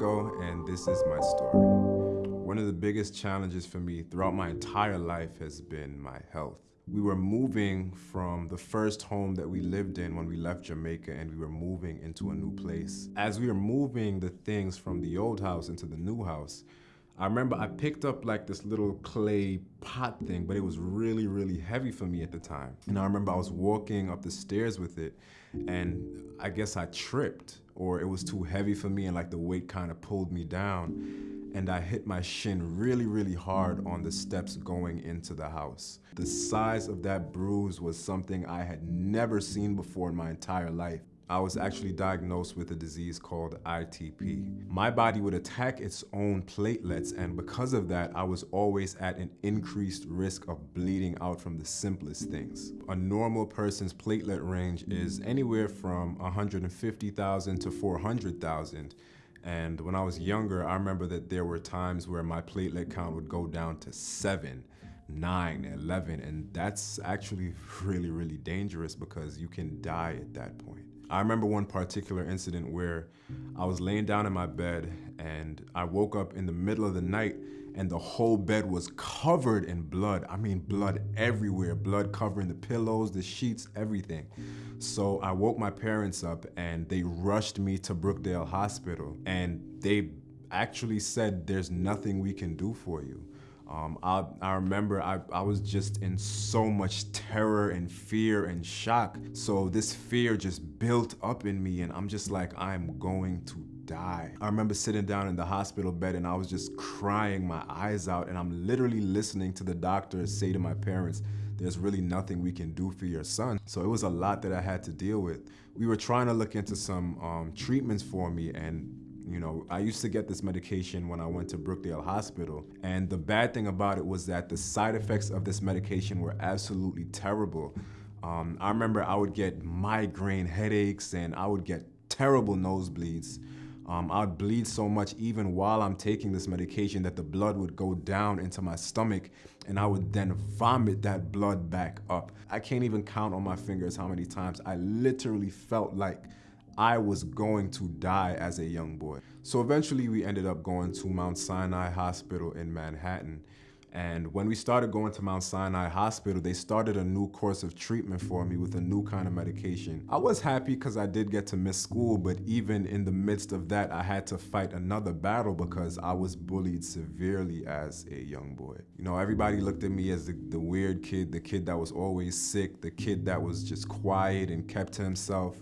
Nico, and this is my story. One of the biggest challenges for me throughout my entire life has been my health. We were moving from the first home that we lived in when we left Jamaica and we were moving into a new place. As we were moving the things from the old house into the new house, I remember I picked up like this little clay pot thing, but it was really, really heavy for me at the time. And I remember I was walking up the stairs with it and I guess I tripped or it was too heavy for me and like the weight kind of pulled me down and I hit my shin really, really hard on the steps going into the house. The size of that bruise was something I had never seen before in my entire life. I was actually diagnosed with a disease called ITP. My body would attack its own platelets and because of that, I was always at an increased risk of bleeding out from the simplest things. A normal person's platelet range is anywhere from 150,000 to 400,000 and when I was younger, I remember that there were times where my platelet count would go down to seven, nine, 11, and that's actually really, really dangerous because you can die at that point. I remember one particular incident where I was laying down in my bed and I woke up in the middle of the night and the whole bed was covered in blood. I mean, blood everywhere, blood covering the pillows, the sheets, everything. So I woke my parents up and they rushed me to Brookdale Hospital and they actually said, there's nothing we can do for you. Um, I, I, remember I, I was just in so much terror and fear and shock. So this fear just built up in me and I'm just like, I'm going to die. I remember sitting down in the hospital bed and I was just crying my eyes out and I'm literally listening to the doctor say to my parents, there's really nothing we can do for your son. So it was a lot that I had to deal with. We were trying to look into some um, treatments for me and you know, I used to get this medication when I went to Brookdale Hospital. And the bad thing about it was that the side effects of this medication were absolutely terrible. Um, I remember I would get migraine headaches and I would get terrible nosebleeds. Um, I would bleed so much even while I'm taking this medication that the blood would go down into my stomach and I would then vomit that blood back up. I can't even count on my fingers how many times I literally felt like I was going to die as a young boy. So eventually we ended up going to Mount Sinai Hospital in Manhattan. And when we started going to Mount Sinai Hospital, they started a new course of treatment for me with a new kind of medication. I was happy because I did get to miss school, but even in the midst of that, I had to fight another battle because I was bullied severely as a young boy. You know, everybody looked at me as the, the weird kid, the kid that was always sick, the kid that was just quiet and kept to himself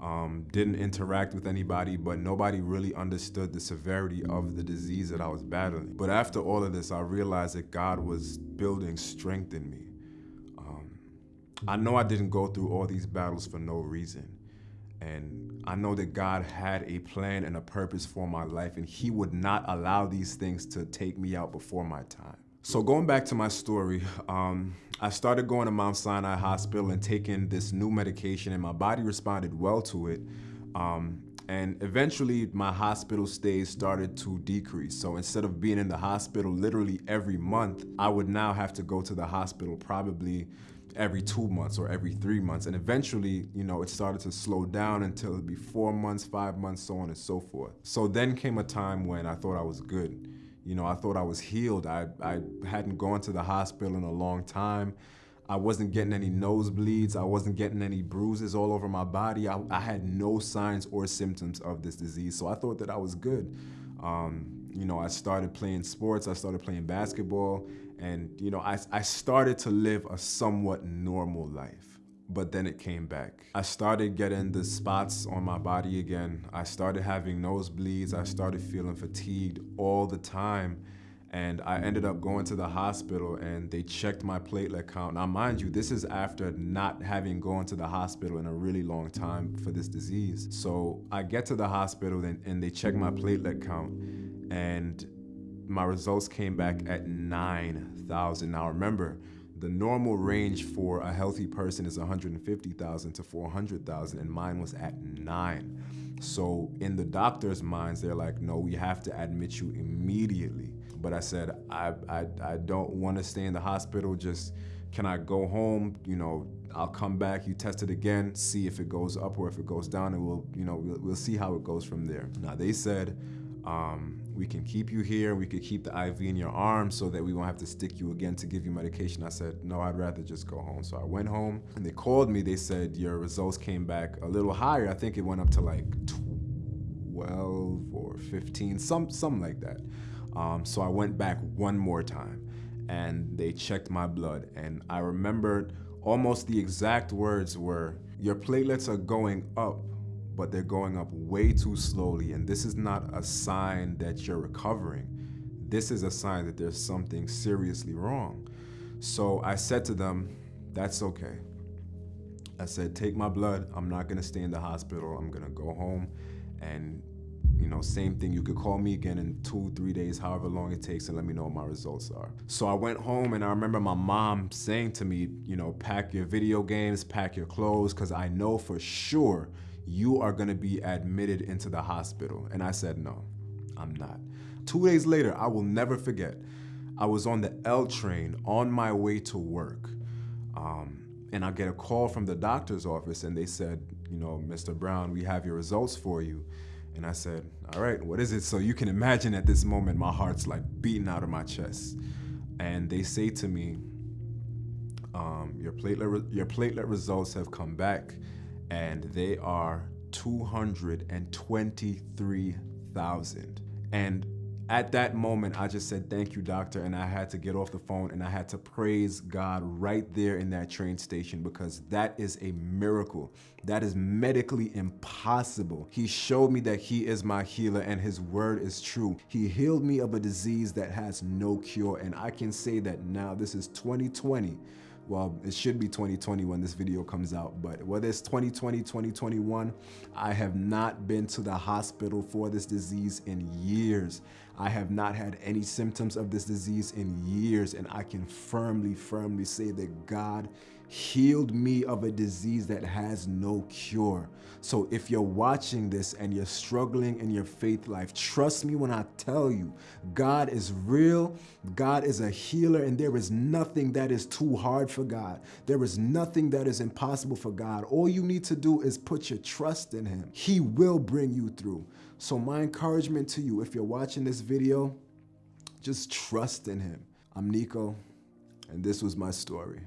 um, didn't interact with anybody, but nobody really understood the severity of the disease that I was battling. But after all of this, I realized that God was building strength in me. Um, I know I didn't go through all these battles for no reason. And I know that God had a plan and a purpose for my life, and He would not allow these things to take me out before my time. So going back to my story, um, I started going to Mount Sinai Hospital and taking this new medication and my body responded well to it. Um, and eventually my hospital stays started to decrease. So instead of being in the hospital literally every month, I would now have to go to the hospital probably every two months or every three months. And eventually, you know, it started to slow down until it'd be four months, five months, so on and so forth. So then came a time when I thought I was good. You know, I thought I was healed. I, I hadn't gone to the hospital in a long time. I wasn't getting any nosebleeds. I wasn't getting any bruises all over my body. I, I had no signs or symptoms of this disease. So I thought that I was good. Um, you know, I started playing sports. I started playing basketball. And, you know, I, I started to live a somewhat normal life but then it came back. I started getting the spots on my body again. I started having nosebleeds. I started feeling fatigued all the time. And I ended up going to the hospital and they checked my platelet count. Now, mind you, this is after not having gone to the hospital in a really long time for this disease. So I get to the hospital and, and they check my platelet count and my results came back at 9,000. Now remember, the normal range for a healthy person is 150,000 to 400,000 and mine was at nine. So in the doctor's minds, they're like, no, we have to admit you immediately. But I said, I, I, I don't want to stay in the hospital. Just, can I go home? You know, I'll come back, you test it again, see if it goes up or if it goes down and we'll, you know, we'll, we'll see how it goes from there. Now they said, Um, we can keep you here. We could keep the IV in your arm so that we won't have to stick you again to give you medication. I said, no, I'd rather just go home. So I went home and they called me. They said, your results came back a little higher. I think it went up to like 12 or 15, some, something like that. Um, so I went back one more time and they checked my blood. And I remembered almost the exact words were, your platelets are going up but they're going up way too slowly. And this is not a sign that you're recovering. This is a sign that there's something seriously wrong. So I said to them, that's okay. I said, take my blood. I'm not gonna stay in the hospital. I'm gonna go home and you know, same thing, you could call me again in two, three days, however long it takes and let me know what my results are. So I went home and I remember my mom saying to me, you know, pack your video games, pack your clothes, because I know for sure you are gonna be admitted into the hospital. And I said, no, I'm not. Two days later, I will never forget, I was on the L train on my way to work. Um, and I get a call from the doctor's office and they said, you know, Mr. Brown, we have your results for you. And I said, all right, what is it? So you can imagine at this moment, my heart's like beating out of my chest. And they say to me, um, your, platelet your platelet results have come back and they are 223,000. And at that moment, I just said, thank you, doctor. And I had to get off the phone and I had to praise God right there in that train station because that is a miracle. That is medically impossible. He showed me that he is my healer and his word is true. He healed me of a disease that has no cure. And I can say that now, this is 2020 well, it should be 2020 when this video comes out, but whether it's 2020, 2021, I have not been to the hospital for this disease in years. I have not had any symptoms of this disease in years, and I can firmly, firmly say that God healed me of a disease that has no cure. So if you're watching this and you're struggling in your faith life, trust me when I tell you, God is real, God is a healer, and there is nothing that is too hard for God. There is nothing that is impossible for God. All you need to do is put your trust in him. He will bring you through. So my encouragement to you, if you're watching this video, just trust in him. I'm Nico, and this was my story.